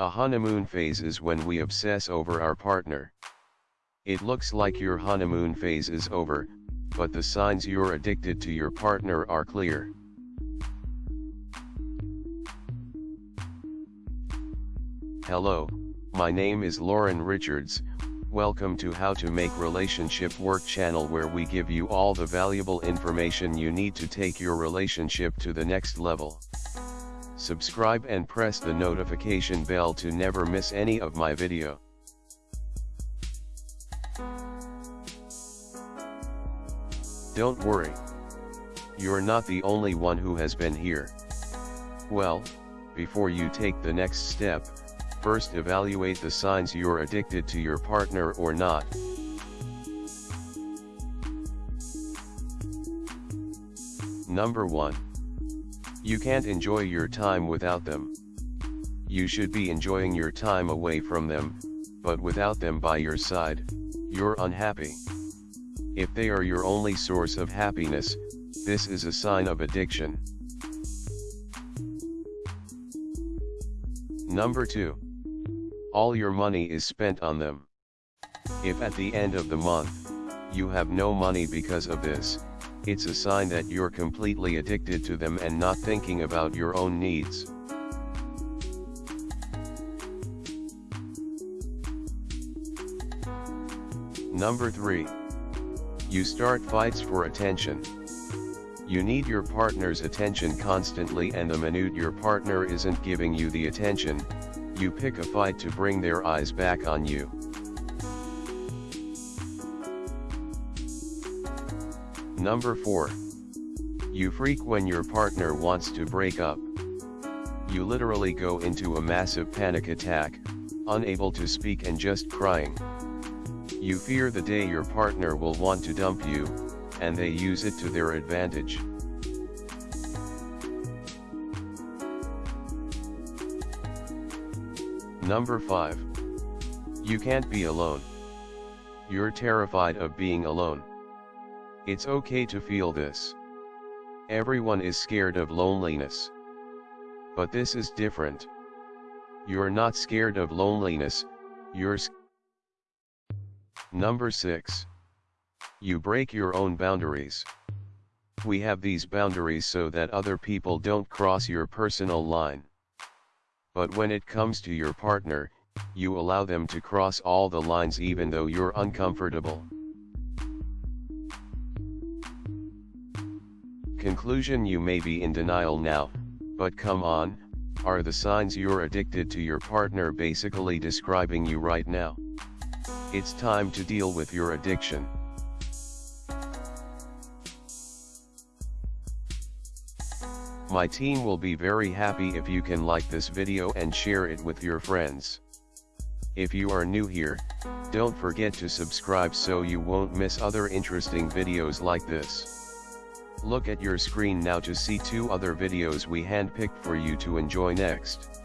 A honeymoon phase is when we obsess over our partner. It looks like your honeymoon phase is over, but the signs you're addicted to your partner are clear. Hello, my name is Lauren Richards, welcome to How to Make Relationship Work channel where we give you all the valuable information you need to take your relationship to the next level. Subscribe and press the notification bell to never miss any of my video. Don't worry. You're not the only one who has been here. Well, before you take the next step, first evaluate the signs you're addicted to your partner or not. Number 1. You can't enjoy your time without them. You should be enjoying your time away from them, but without them by your side, you're unhappy. If they are your only source of happiness, this is a sign of addiction. Number 2. All your money is spent on them. If at the end of the month, you have no money because of this, it's a sign that you're completely addicted to them and not thinking about your own needs. Number 3. You start fights for attention. You need your partner's attention constantly and the minute your partner isn't giving you the attention, you pick a fight to bring their eyes back on you. Number 4. You freak when your partner wants to break up. You literally go into a massive panic attack, unable to speak and just crying. You fear the day your partner will want to dump you, and they use it to their advantage. Number 5. You can't be alone. You're terrified of being alone. It's okay to feel this. Everyone is scared of loneliness. But this is different. You're not scared of loneliness, you're Number 6. You break your own boundaries. We have these boundaries so that other people don't cross your personal line. But when it comes to your partner, you allow them to cross all the lines even though you're uncomfortable. Conclusion You may be in denial now, but come on, are the signs you're addicted to your partner basically describing you right now? It's time to deal with your addiction. My team will be very happy if you can like this video and share it with your friends. If you are new here, don't forget to subscribe so you won't miss other interesting videos like this. Look at your screen now to see two other videos we handpicked for you to enjoy next.